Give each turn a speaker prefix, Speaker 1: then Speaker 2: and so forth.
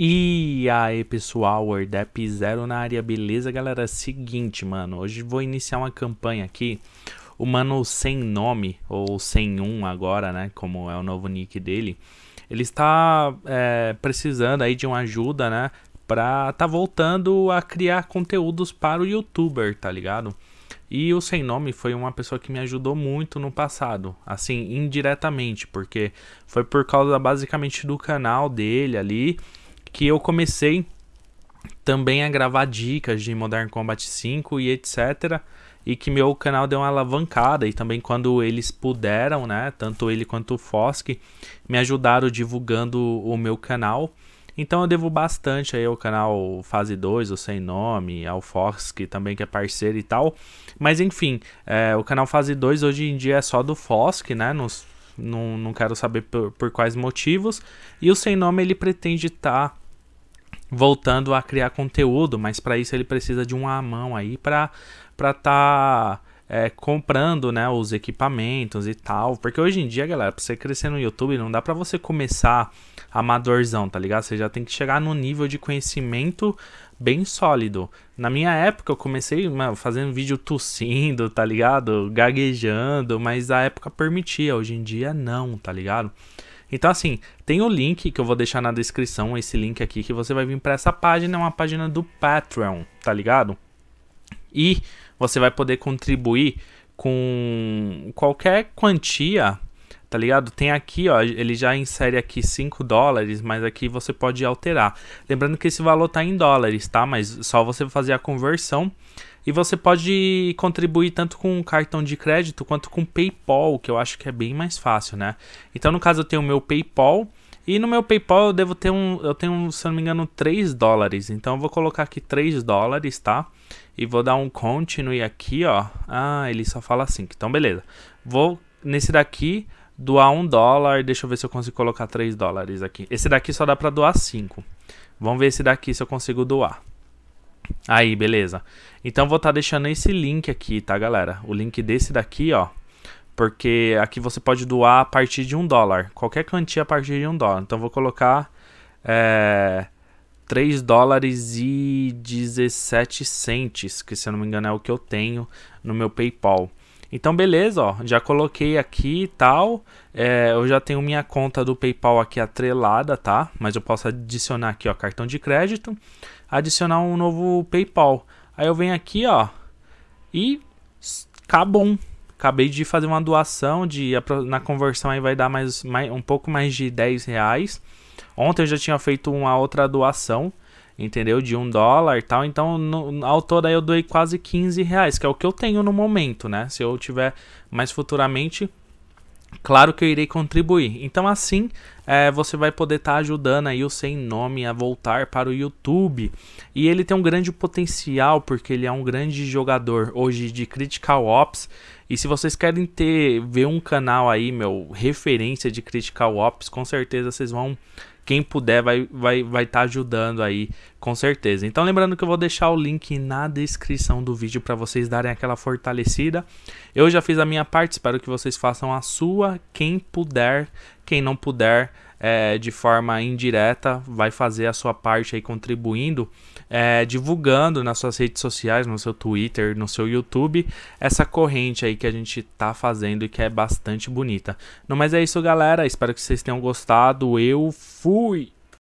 Speaker 1: E aí pessoal, Wordap Zero na área, beleza galera? Seguinte mano, hoje vou iniciar uma campanha aqui O mano sem nome, ou sem um agora né, como é o novo nick dele Ele está é, precisando aí de uma ajuda né, pra tá voltando a criar conteúdos para o youtuber, tá ligado? E o Sem Nome foi uma pessoa que me ajudou muito no passado, assim, indiretamente, porque foi por causa basicamente do canal dele ali que eu comecei também a gravar dicas de Modern Combat 5 e etc. E que meu canal deu uma alavancada e também quando eles puderam, né, tanto ele quanto o Fosk, me ajudaram divulgando o meu canal. Então eu devo bastante aí ao canal Fase 2, o Sem Nome, ao que também que é parceiro e tal. Mas enfim, é, o canal Fase 2 hoje em dia é só do Fosk, né? Nos, não, não quero saber por, por quais motivos. E o Sem Nome ele pretende estar... Tá voltando a criar conteúdo, mas para isso ele precisa de uma mão aí para para tá é, comprando, né, os equipamentos e tal, porque hoje em dia, galera, para você crescer no YouTube não dá para você começar amadorzão, tá ligado? Você já tem que chegar no nível de conhecimento bem sólido. Na minha época eu comecei mano, fazendo vídeo tossindo, tá ligado? Gaguejando, mas a época permitia, hoje em dia não, tá ligado? Então, assim, tem o link que eu vou deixar na descrição, esse link aqui, que você vai vir para essa página, é uma página do Patreon, tá ligado? E você vai poder contribuir com qualquer quantia, tá ligado? Tem aqui, ó, ele já insere aqui 5 dólares, mas aqui você pode alterar. Lembrando que esse valor tá em dólares, tá? Mas só você fazer a conversão e você pode contribuir tanto com cartão de crédito quanto com PayPal, que eu acho que é bem mais fácil, né? Então, no caso, eu tenho o meu PayPal. E no meu PayPal eu devo ter um, eu tenho, se não me engano, 3 dólares. Então eu vou colocar aqui 3 dólares, tá? E vou dar um continue aqui, ó. Ah, ele só fala assim. Então beleza. Vou nesse daqui doar 1 dólar. Deixa eu ver se eu consigo colocar 3 dólares aqui. Esse daqui só dá pra doar 5. Vamos ver esse daqui se eu consigo doar. Aí, beleza. Então vou estar tá deixando esse link aqui, tá, galera? O link desse daqui, ó. Porque aqui você pode doar a partir de um dólar. Qualquer quantia a partir de um dólar. Então vou colocar é, 3 dólares e 17 centes, que se eu não me engano é o que eu tenho no meu PayPal. Então beleza, ó, já coloquei aqui e tal, é, eu já tenho minha conta do Paypal aqui atrelada, tá? Mas eu posso adicionar aqui, ó, cartão de crédito, adicionar um novo Paypal. Aí eu venho aqui, ó, e acabou. Acabei de fazer uma doação, de na conversão aí vai dar mais, mais um pouco mais de 10 reais. Ontem eu já tinha feito uma outra doação, entendeu? De um dólar e tal. Então, no, ao todo aí eu doei quase 15 reais, que é o que eu tenho no momento, né? Se eu tiver mais futuramente, claro que eu irei contribuir. Então, assim, é, você vai poder estar tá ajudando aí o Sem Nome a voltar para o YouTube. E ele tem um grande potencial, porque ele é um grande jogador hoje de Critical Ops. E se vocês querem ter, ver um canal aí, meu, referência de Critical Ops, com certeza vocês vão quem puder vai vai vai estar tá ajudando aí com certeza. Então lembrando que eu vou deixar o link na descrição do vídeo para vocês darem aquela fortalecida. Eu já fiz a minha parte, espero que vocês façam a sua. Quem puder, quem não puder, é, de forma indireta, vai fazer a sua parte aí contribuindo, é, divulgando nas suas redes sociais, no seu Twitter, no seu YouTube, essa corrente aí que a gente tá fazendo e que é bastante bonita. No mais é isso, galera. Espero que vocês tenham gostado. Eu fui!